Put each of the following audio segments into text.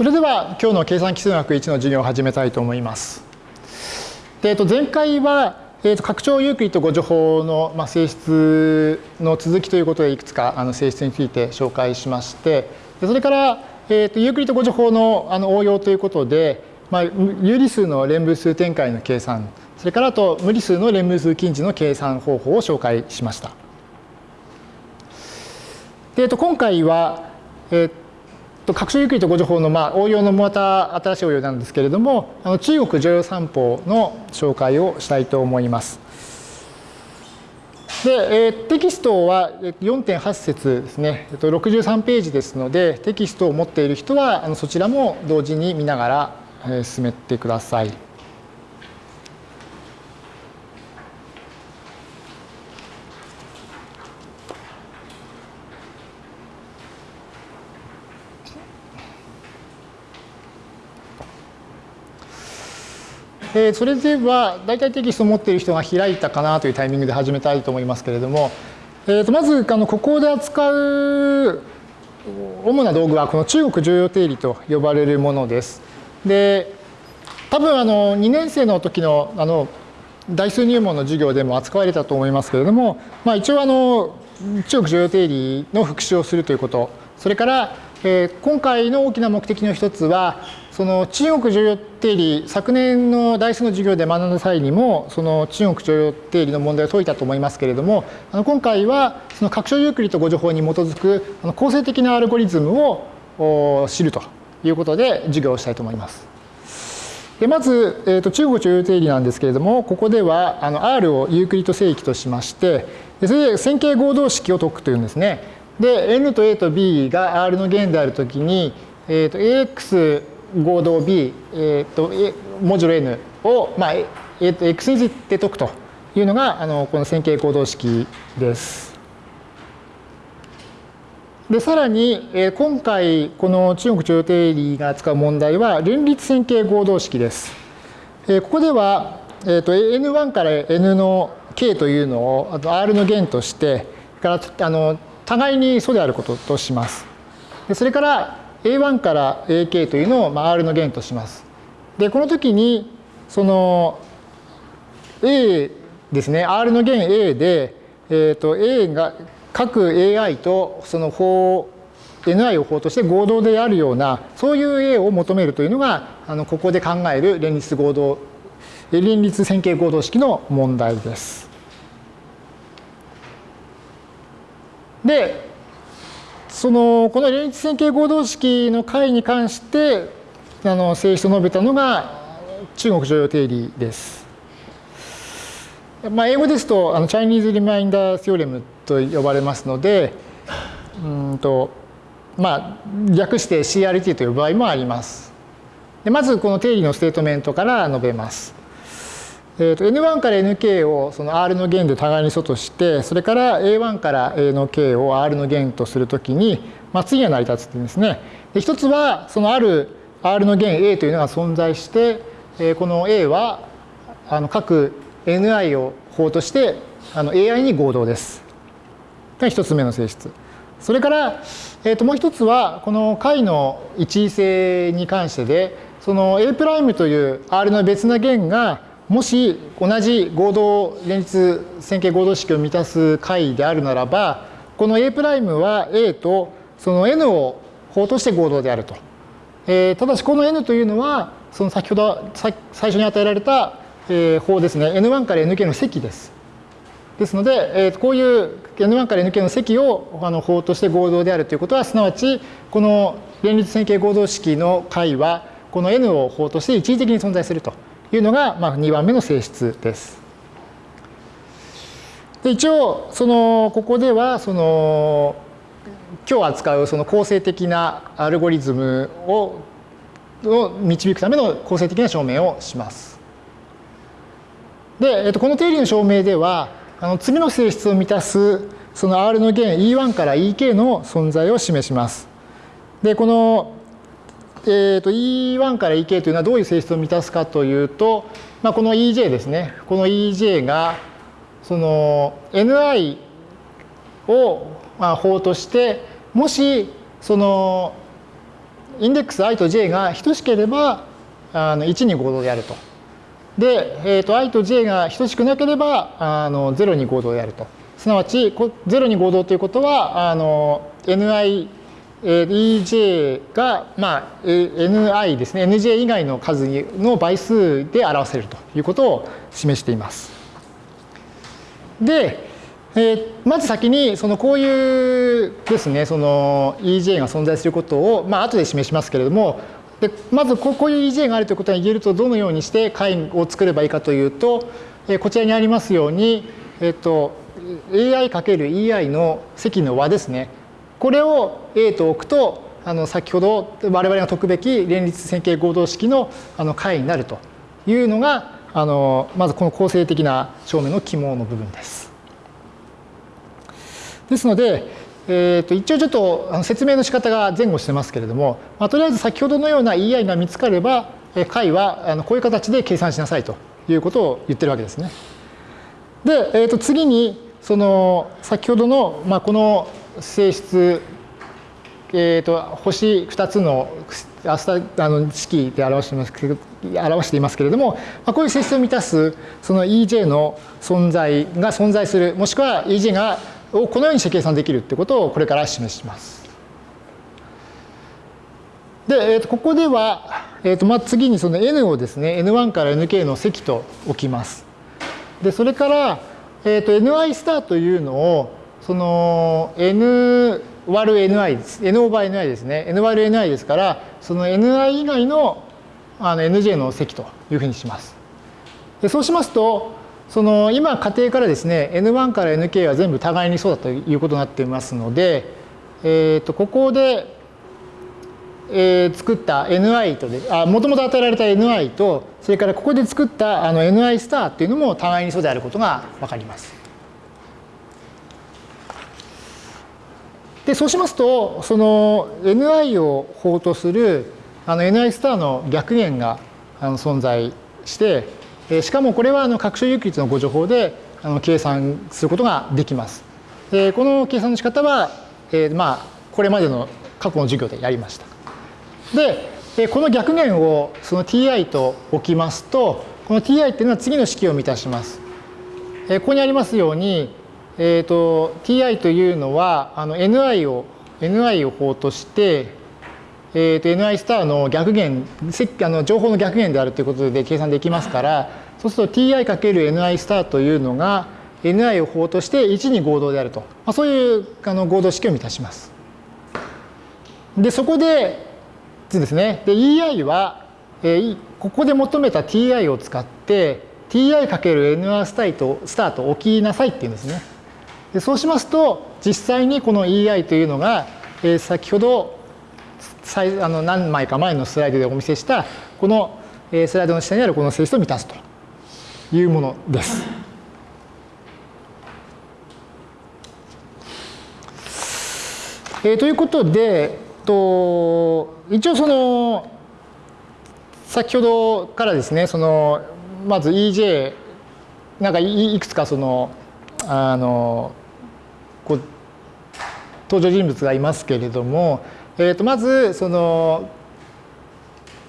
それでは今日の計算基数学1の授業を始めたいと思います。でえっと、前回は、えっと、拡張ユークリッド誤助法の、まあ、性質の続きということでいくつかあの性質について紹介しましてでそれから、えっと、ユークリッド誤助法のあの応用ということで、まあ、有理数の連分数展開の計算それからあと無理数の連分数近似の計算方法を紹介しました。でえっと、今回は、えっと、拡張ゆっくりと誤助法の、まあ、応用のまた新しい応用なんですけれども、あの中国常用三法の紹介をしたいと思います。で、えー、テキストは4.8節ですね、えっと、63ページですので、テキストを持っている人はあのそちらも同時に見ながら、えー、進めてください。えー、それでは大体テキストを持っている人が開いたかなというタイミングで始めたいと思いますけれども、えー、とまずあのここで扱う主な道具はこの中国重要定理と呼ばれるものです。で多分あの2年生の時のあの代数入門の授業でも扱われたと思いますけれども、まあ、一応あの中国重要定理の復習をするということそれからえー、今回の大きな目的の一つはその中国剰余定理昨年の代数の授業で学んだ際にもその中国剰余定理の問題を解いたと思いますけれどもあの今回はその拡張ユークリッド互除法に基づくあの構成的なアルゴリズムを知るということで授業をしたいと思います。でまず、えーと、中国剰余定理なんですけれどもここではあの R をユークリッド整域としましてそれで線形合同式を解くというんですね。で n と a と b が R の弦であるときに、えー、と ax 合同 b、えー、とモジュロ n を、まあえー、と x について解くというのがあのこの線形合同式です。でさらに、えー、今回この中国徴用定理が扱う問題は連立線形合同式です。えー、ここでは、えー、と n1 から n の k というのをあと R の弦としてからあの互いに素であることとします。でそれから A1 から AK というのを、まあ、R の弦とします。でこの時にその A ですね R の弦 A で、えー、と A が各 AI とその法 NI を法として合同であるようなそういう A を求めるというのがあのここで考える連立合同連立線形合同式の問題です。でそのこの連立線形合同式の解に関してあの性質を述べたのが中国剰余定理です。まあ、英語ですとあの Chinese Remainder Theorem と呼ばれますのでうんとまあ略して CRT という場合もあります。でまずこの定理のステートメントから述べます。えー、と N1 から Nk をその R の弦で互いに素としてそれから A1 から A の K を R の弦とするときに、まあ、次は成り立つっていうんですね。一つはそのある R の弦 A というのが存在して、えー、この A はあの各 Ni を法としてあの AI に合同です。が一つ目の性質。それから、えー、ともう一つはこの解の一位性に関してでその A' という R の別な弦がもし同じ合同連立線形合同式を満たす解であるならばこの A' は A とその N を法として合同であると。えー、ただしこの N というのはその先ほど最初に与えられた、えー、法ですね N1 から Nk の積です。ですので、えー、こういう N1 から Nk の積をあの法として合同であるということはすなわちこの連立線形合同式の解はこの N を法として一時的に存在すると。いうのが、まあ、2番目の性質です。で一応そのここではその今日扱うその構成的なアルゴリズムをを導くための構成的な証明をします。で、えっと、この定理の証明ではあの次の性質を満たすその R の弦 E1 から EK の存在を示します。でこのえーと、E1 から EK というのはどういう性質を満たすかというと、まあ、この EJ ですねこの EJ がその Ni をまあ法としてもしそのインデックス i と j が等しければあの1に合同であると。で、えー、と i と j が等しくなければあの0に合同であると。すなわち0に合同ということはあの ni ej が、まあ、ni ですね nj 以外の数の倍数で表せるということを示しています。で、えー、まず先にそのこういうですねその EJ が存在することを、まあ後で示しますけれどもでまずこういう EJ があるということが言えるとどのようにして解を作ればいいかというと、えー、こちらにありますように、えーと、AI×EI の積の和ですねこれを A と置くとあの先ほど我々が解くべき連立線形合同式のあの解になるというのがあのまずこの構成的な証明の肝の部分です。ですので、えー、と一応ちょっと説明の仕方が前後してますけれども、まあ、とりあえず先ほどのような EI が見つかれば解はあのこういう形で計算しなさいということを言ってるわけですね。で、えー、と次にその先ほどの、まあ、この性質、えー、と星2つのあの式で表してます表していますけれども、まあ、こういう性質を満たすその EJ の存在が存在するもしくは EJ がをこのようにして計算できるってことをこれから示します。で、えー、とここでは、えーとまあ、次にその n をですね n1 から nk の積と置きます。でそれから、えー、と ni スターというのをその n 割る ni です。n オーバー ni ですね。n 割る ni ですからその ni 以外のあの nj の積というふうにします。でそうしますとその今仮定からですね N1 から Nk は全部互いにそうだということになっていますので、えー、とここで、えー、作った Ni とであもともと与えられた Ni とそれからここで作ったあの Ni スターっていうのも互いにそうであることが分かります。でそうしますとその Ni を法とするあの Ni スターの逆弦があの存在してしかもこれはあの各種有機率のご情報であの計算することができます。この計算の仕方は、えまあ、これまでの過去の授業でやりました。で、この逆弦をその ti と置きますと、この ti っていうのは次の式を満たします。ここにありますように、えーと、ti というのはあの ni を ni を法として、えー、と ni スターの逆弦あの情報の逆弦であるということで計算できますからそうすると ti×ni スターというのが ni を法として1に合同であると、まあ、そういうあの合同式を満たします。でそこでですねで ei は、えー、ここで求めた ti を使って ti×nr スタートスタート置きなさいっていうんですね。でそうしますと実際にこの ei というのが、えー、先ほどあの何枚か前のスライドでお見せしたこのスライドの下にあるこの性質を満たすというものです。えー、ということで、と一応その先ほどからですねそのまず EJ なんかいくつかそのあの登場人物がいますけれどもえー、とまずその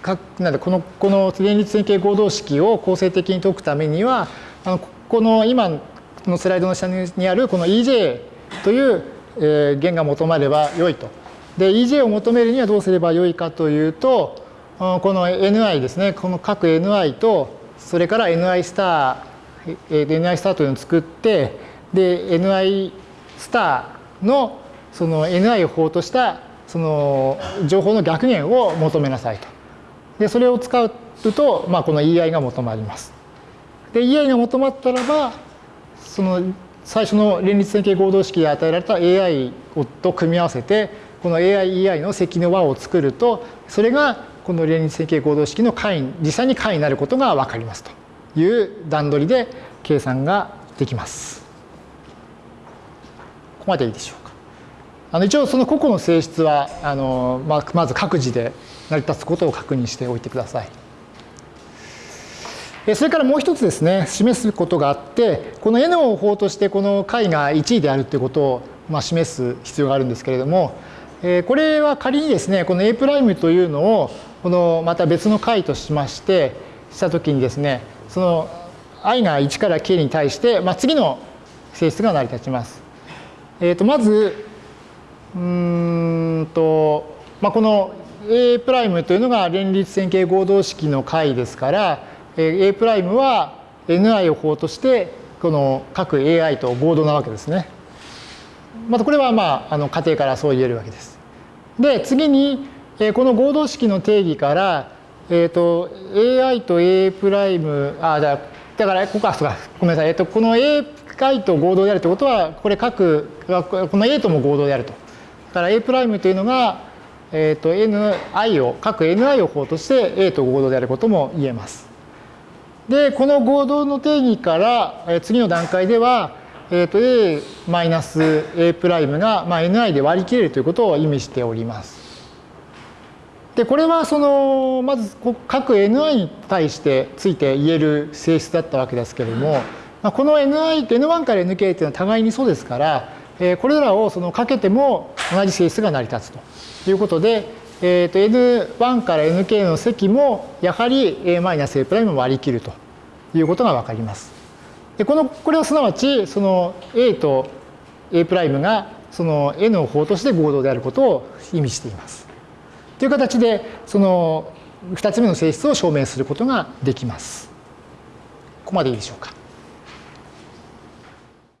かなんでこのこの連立線形合同式を構成的に解くためにはあのこの今のスライドの下にあるこの EJ という、えー、弦が求まれば良いと。で EJ を求めるにはどうすれば良いかというとこの NI ですねこの各 NI とそれから NI スター、えー、NI スターというのを作ってで NI スターのその NI を法としたその情報の逆弦を求めなさいと。でそれを使うと、まあ、この EI が求まります。で EI が求まったらばその最初の連立線形合同式で与えられた AI と組み合わせてこの AIEI の積の和を作るとそれがこの連立線形合同式の解実際に解になることが分かりますという段取りで計算ができます。ここまでいいでしょう。あの一応その個々の性質はあの、まあ、まず各自で成り立つことを確認しておいてください。それからもう一つですね示すことがあってこの N を法としてこの解が1位であるということを、まあ、示す必要があるんですけれどもこれは仮にですね、この A' というのを、このまた別の解としまして、したときにですね、その i が1から k に対して、まあ、次の性質が成り立ちます。え、ー、と、まず、うんと、まあ、この A' というのが連立線形合同式の解ですから、A' は ni を法として、この各 ai と合同なわけですね。またこれはまあ、あの仮定からそう言えるわけです。で、次に、この合同式の定義から、えっ、ー、と、ai と A'、あ、だだから、ここは、ごめんなさい。えっ、ー、と、この A' と合同であるということは、これ各、この A とも合同であると。だから A' というのが、えっ、ー、と、ni を、各 ni を法として A と合同であることも言えます。で、この合同の定義から、え次の段階では、えっ、ー、と、A マイナス A' が、まあ、ni で割り切れるということを意味しております。で、これはその、まず各 ni に対してついて言える性質だったわけですけれども、まあ、この ni と n1 から nk というのは互いにそうですから、え、これらをそのかけても同じ性質が成り立つということで、えー、と n1 から nk の積もやはり a マイナス a' を割り切るということがわかります。でこのこれはすなわちその a と a' がその n を法として合同であることを意味しています。という形でその2つ目の性質を証明することができます。ここまでいいでしょうか。